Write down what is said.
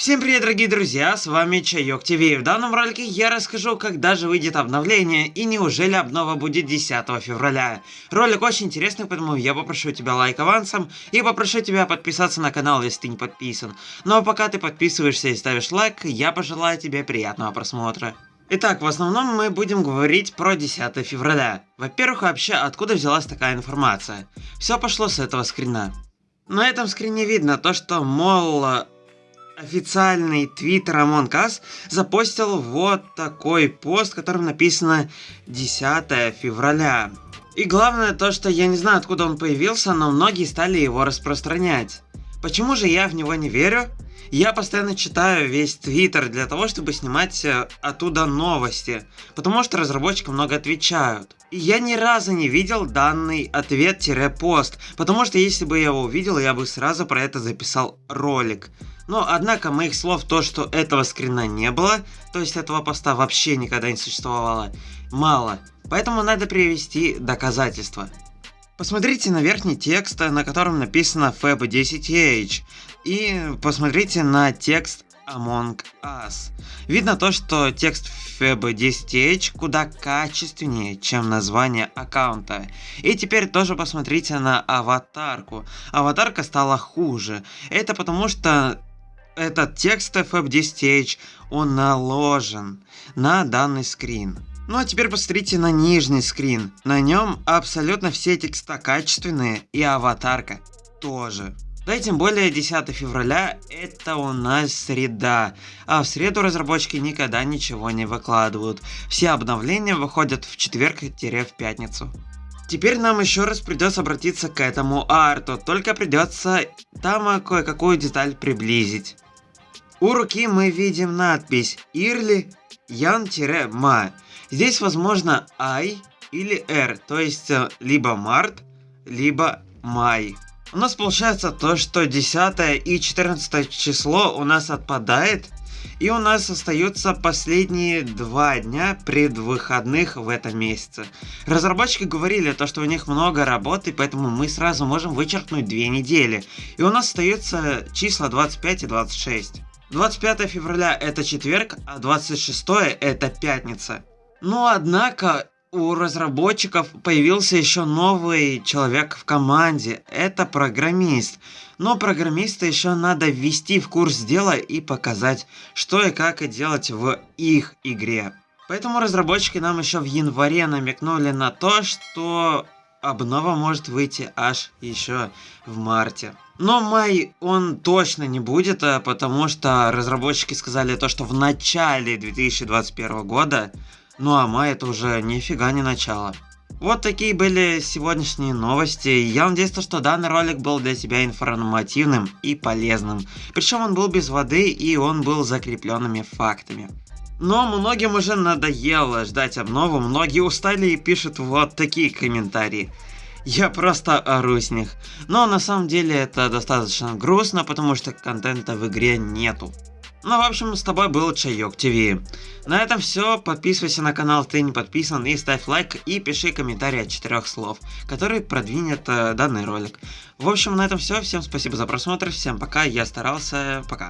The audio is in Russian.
Всем привет, дорогие друзья, с вами Чайок ТВ. В данном ролике я расскажу, когда же выйдет обновление и неужели обнова будет 10 февраля. Ролик очень интересный, поэтому я попрошу тебя лайк авансом и попрошу тебя подписаться на канал, если ты не подписан. Ну а пока ты подписываешься и ставишь лайк, я пожелаю тебе приятного просмотра. Итак, в основном мы будем говорить про 10 февраля. Во-первых, вообще, откуда взялась такая информация? Все пошло с этого скрина. На этом скрине видно то, что, мол, официальный твиттер Among Us запостил вот такой пост, в котором написано 10 февраля. И главное то, что я не знаю откуда он появился, но многие стали его распространять. Почему же я в него не верю? Я постоянно читаю весь твиттер для того, чтобы снимать э, оттуда новости, потому что разработчики много отвечают. И я ни разу не видел данный ответ-пост, потому что если бы я его увидел, я бы сразу про это записал ролик. Но, однако, моих слов то, что этого скрина не было, то есть этого поста вообще никогда не существовало, мало. Поэтому надо привести доказательства. Посмотрите на верхний текст, на котором написано FAB10H. И посмотрите на текст Among Us. Видно то, что текст FAB10H куда качественнее, чем название аккаунта. И теперь тоже посмотрите на аватарку. Аватарка стала хуже. Это потому что этот текст FF10H, он наложен на данный скрин. Ну а теперь посмотрите на нижний скрин. На нем абсолютно все текста качественные и аватарка тоже. Да и тем более 10 февраля это у нас среда, а в среду разработчики никогда ничего не выкладывают. Все обновления выходят в четверг-в пятницу. Теперь нам еще раз придется обратиться к этому арту, только придется там кое-какую деталь приблизить. У руки мы видим надпись Ирли Ян-Ма. Здесь возможно I или R, то есть э, либо март, либо май. У нас получается то, что 10 и 14 число у нас отпадает, и у нас остаются последние два дня предвыходных в этом месяце. Разработчики говорили, то, что у них много работы, поэтому мы сразу можем вычеркнуть две недели. И у нас остаются числа 25 и 26. 25 февраля это четверг, а 26 это пятница. Но однако у разработчиков появился еще новый человек в команде. Это программист. Но программиста еще надо ввести в курс дела и показать, что и как делать в их игре. Поэтому разработчики нам еще в январе намекнули на то, что обнова может выйти аж еще в марте. Но май он точно не будет, а потому что разработчики сказали то, что в начале 2021 года, ну а май это уже нифига не начало. Вот такие были сегодняшние новости. Я надеюсь, что данный ролик был для тебя информативным и полезным. Причем он был без воды и он был закрепленными фактами. Но многим уже надоело ждать обнову, многие устали и пишут вот такие комментарии. Я просто ору с них. Но на самом деле это достаточно грустно, потому что контента в игре нету. Ну, в общем, с тобой был Чайок ТВ. На этом все. Подписывайся на канал, ты не подписан, и ставь лайк, и пиши комментарий от четырех слов, который продвинет э, данный ролик. В общем, на этом все. Всем спасибо за просмотр, всем пока, я старался, пока.